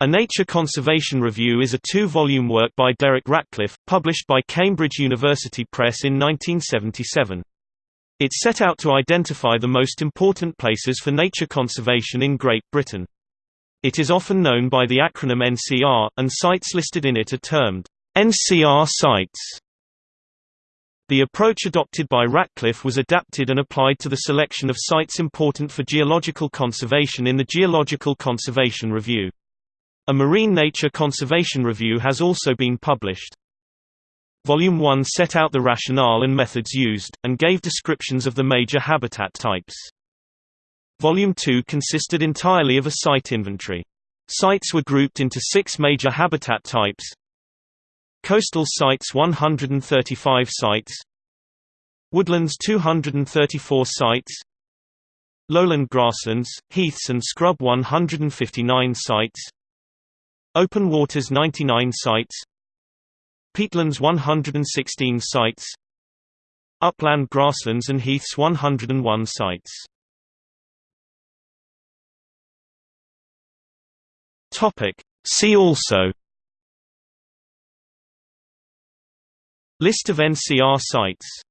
A Nature Conservation Review is a two-volume work by Derek Ratcliffe, published by Cambridge University Press in 1977. It set out to identify the most important places for nature conservation in Great Britain. It is often known by the acronym NCR, and sites listed in it are termed NCR sites. The approach adopted by Ratcliffe was adapted and applied to the selection of sites important for geological conservation in the Geological Conservation Review. A Marine Nature Conservation Review has also been published. Volume 1 set out the rationale and methods used, and gave descriptions of the major habitat types. Volume 2 consisted entirely of a site inventory. Sites were grouped into six major habitat types Coastal sites 135 sites Woodlands 234 sites Lowland grasslands, heaths and scrub 159 sites Open waters 99 sites. Peatlands 116 sites. Upland grasslands and heaths 101 sites. See also. List of NCR sites